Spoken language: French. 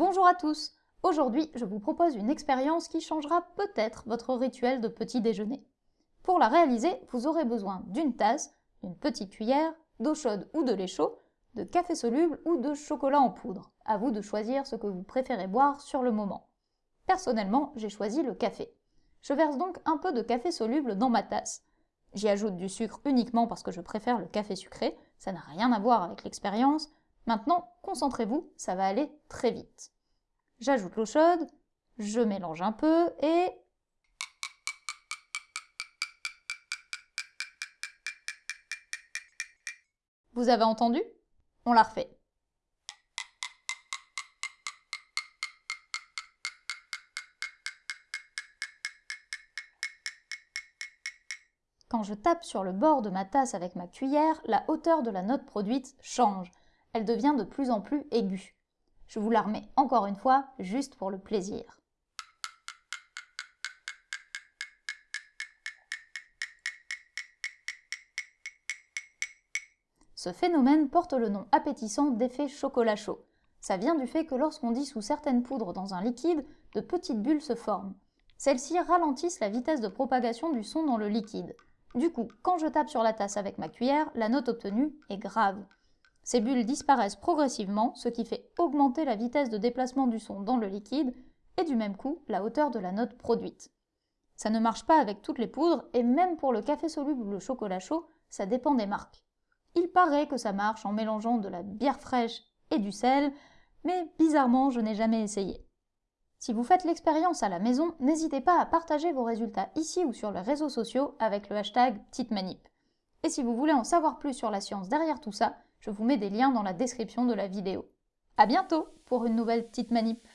Bonjour à tous Aujourd'hui, je vous propose une expérience qui changera peut-être votre rituel de petit déjeuner. Pour la réaliser, vous aurez besoin d'une tasse, d'une petite cuillère, d'eau chaude ou de lait chaud, de café soluble ou de chocolat en poudre. À vous de choisir ce que vous préférez boire sur le moment. Personnellement, j'ai choisi le café. Je verse donc un peu de café soluble dans ma tasse. J'y ajoute du sucre uniquement parce que je préfère le café sucré, ça n'a rien à voir avec l'expérience, Maintenant, concentrez-vous, ça va aller très vite. J'ajoute l'eau chaude, je mélange un peu et... Vous avez entendu? On la refait. Quand je tape sur le bord de ma tasse avec ma cuillère, la hauteur de la note produite change elle devient de plus en plus aiguë. Je vous la remets encore une fois, juste pour le plaisir. Ce phénomène porte le nom appétissant d'effet chocolat chaud. Ça vient du fait que lorsqu'on dissout certaines poudres dans un liquide, de petites bulles se forment. Celles-ci ralentissent la vitesse de propagation du son dans le liquide. Du coup, quand je tape sur la tasse avec ma cuillère, la note obtenue est grave. Ces bulles disparaissent progressivement, ce qui fait augmenter la vitesse de déplacement du son dans le liquide et du même coup la hauteur de la note produite. Ça ne marche pas avec toutes les poudres et même pour le café soluble ou le chocolat chaud, ça dépend des marques. Il paraît que ça marche en mélangeant de la bière fraîche et du sel, mais bizarrement je n'ai jamais essayé. Si vous faites l'expérience à la maison, n'hésitez pas à partager vos résultats ici ou sur les réseaux sociaux avec le hashtag Petite Manip. Et si vous voulez en savoir plus sur la science derrière tout ça, je vous mets des liens dans la description de la vidéo. A bientôt pour une nouvelle petite manip